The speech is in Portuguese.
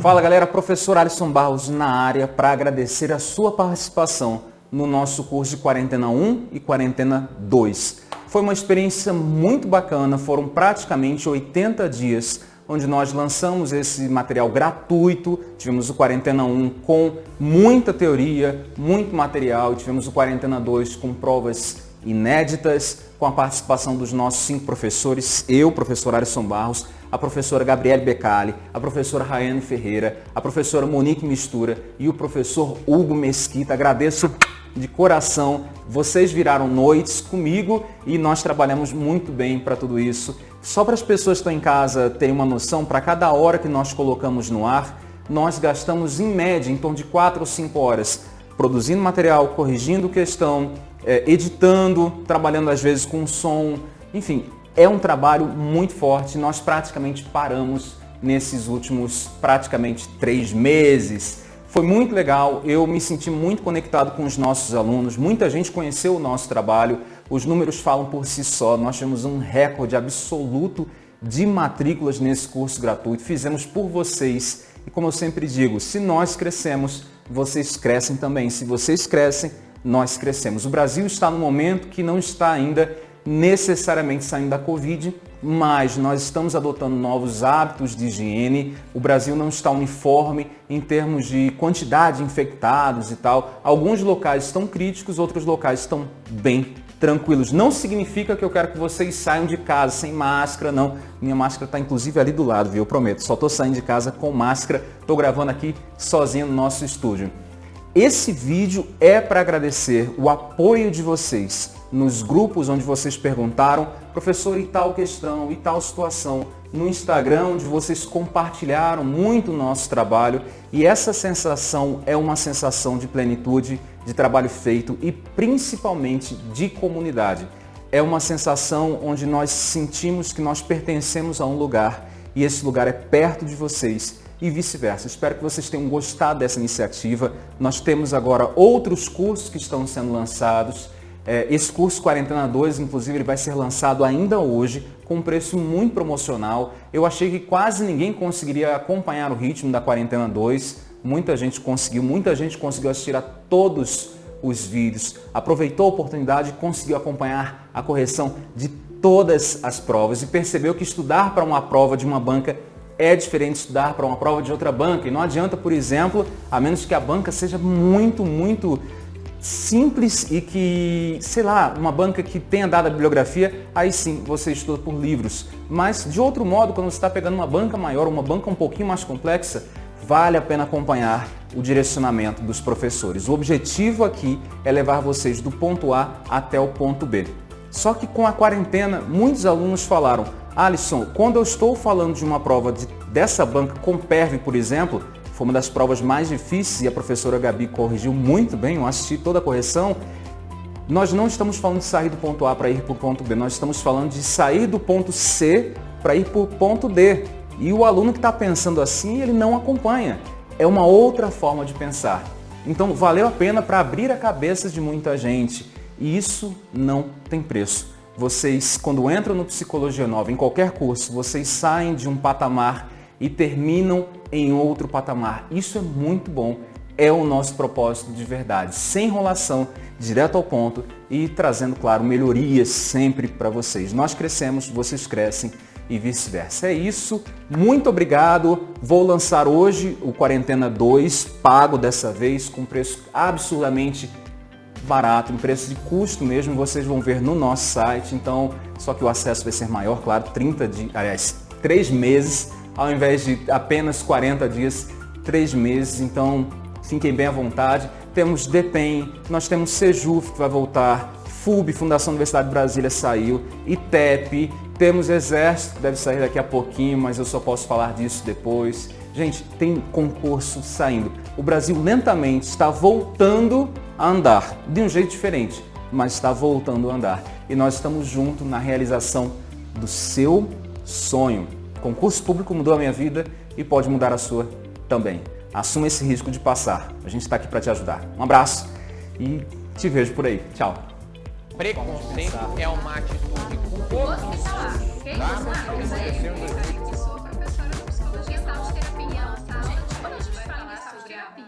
Fala galera, professor Alisson Barros na área para agradecer a sua participação no nosso curso de Quarentena 1 e Quarentena 2. Foi uma experiência muito bacana, foram praticamente 80 dias onde nós lançamos esse material gratuito, tivemos o Quarentena 1 com muita teoria, muito material, tivemos o Quarentena 2 com provas inéditas, com a participação dos nossos cinco professores, eu, professor Alisson Barros, a professora Gabriele Becali, a professora Rayane Ferreira, a professora Monique Mistura e o professor Hugo Mesquita. Agradeço de coração, vocês viraram noites comigo e nós trabalhamos muito bem para tudo isso. Só para as pessoas que estão em casa terem uma noção, para cada hora que nós colocamos no ar, nós gastamos em média em torno de 4 ou 5 horas produzindo material, corrigindo questão, é, editando, trabalhando às vezes com som, enfim, é um trabalho muito forte. Nós praticamente paramos nesses últimos praticamente três meses. Foi muito legal, eu me senti muito conectado com os nossos alunos, muita gente conheceu o nosso trabalho, os números falam por si só, nós tivemos um recorde absoluto de matrículas nesse curso gratuito, fizemos por vocês. E como eu sempre digo, se nós crescemos, vocês crescem também, se vocês crescem, nós crescemos. O Brasil está no momento que não está ainda necessariamente saindo da Covid, mas nós estamos adotando novos hábitos de higiene. O Brasil não está uniforme em termos de quantidade de infectados e tal. Alguns locais estão críticos, outros locais estão bem tranquilos. Não significa que eu quero que vocês saiam de casa sem máscara, não. Minha máscara está inclusive ali do lado, viu? Eu prometo. Só estou saindo de casa com máscara. Estou gravando aqui sozinho no nosso estúdio. Esse vídeo é para agradecer o apoio de vocês nos grupos onde vocês perguntaram, professor, e tal questão, e tal situação, no Instagram, onde vocês compartilharam muito o nosso trabalho e essa sensação é uma sensação de plenitude, de trabalho feito e principalmente de comunidade. É uma sensação onde nós sentimos que nós pertencemos a um lugar e esse lugar é perto de vocês e vice-versa. Espero que vocês tenham gostado dessa iniciativa. Nós temos agora outros cursos que estão sendo lançados é, esse curso Quarentena 2, inclusive, ele vai ser lançado ainda hoje, com um preço muito promocional. Eu achei que quase ninguém conseguiria acompanhar o ritmo da Quarentena 2. Muita gente conseguiu, muita gente conseguiu assistir a todos os vídeos, aproveitou a oportunidade e conseguiu acompanhar a correção de todas as provas e percebeu que estudar para uma prova de uma banca é diferente de estudar para uma prova de outra banca. E não adianta, por exemplo, a menos que a banca seja muito, muito simples e que, sei lá, uma banca que tenha dado a bibliografia, aí sim você estuda por livros. Mas de outro modo, quando você está pegando uma banca maior, uma banca um pouquinho mais complexa, vale a pena acompanhar o direcionamento dos professores. O objetivo aqui é levar vocês do ponto A até o ponto B. Só que com a quarentena, muitos alunos falaram, Alisson, quando eu estou falando de uma prova de, dessa banca com PERV, por exemplo, foi uma das provas mais difíceis e a professora Gabi corrigiu muito bem, eu assisti toda a correção. Nós não estamos falando de sair do ponto A para ir para o ponto B, nós estamos falando de sair do ponto C para ir para o ponto D. E o aluno que está pensando assim, ele não acompanha. É uma outra forma de pensar. Então valeu a pena para abrir a cabeça de muita gente. E isso não tem preço. Vocês, quando entram no Psicologia Nova, em qualquer curso, vocês saem de um patamar e terminam em outro patamar. Isso é muito bom, é o nosso propósito de verdade, sem enrolação, direto ao ponto e trazendo, claro, melhorias sempre para vocês. Nós crescemos, vocês crescem e vice-versa. É isso, muito obrigado. Vou lançar hoje o Quarentena 2, pago dessa vez, com preço absurdamente barato, um preço de custo mesmo, vocês vão ver no nosso site, então, só que o acesso vai ser maior, claro, 30 de, aliás, 3 meses ao invés de apenas 40 dias, 3 meses. Então, fiquem bem à vontade. Temos DEPEN, nós temos SEJUF que vai voltar, FUB, Fundação Universidade de Brasília saiu, ITEP, temos Exército deve sair daqui a pouquinho, mas eu só posso falar disso depois. Gente, tem concurso saindo. O Brasil lentamente está voltando a andar, de um jeito diferente, mas está voltando a andar. E nós estamos juntos na realização do seu sonho. Concurso público mudou a minha vida e pode mudar a sua também. Assuma esse risco de passar. A gente está aqui para te ajudar. Um abraço e te vejo por aí. Tchau. Preconceito é uma atitude com poucos, tá?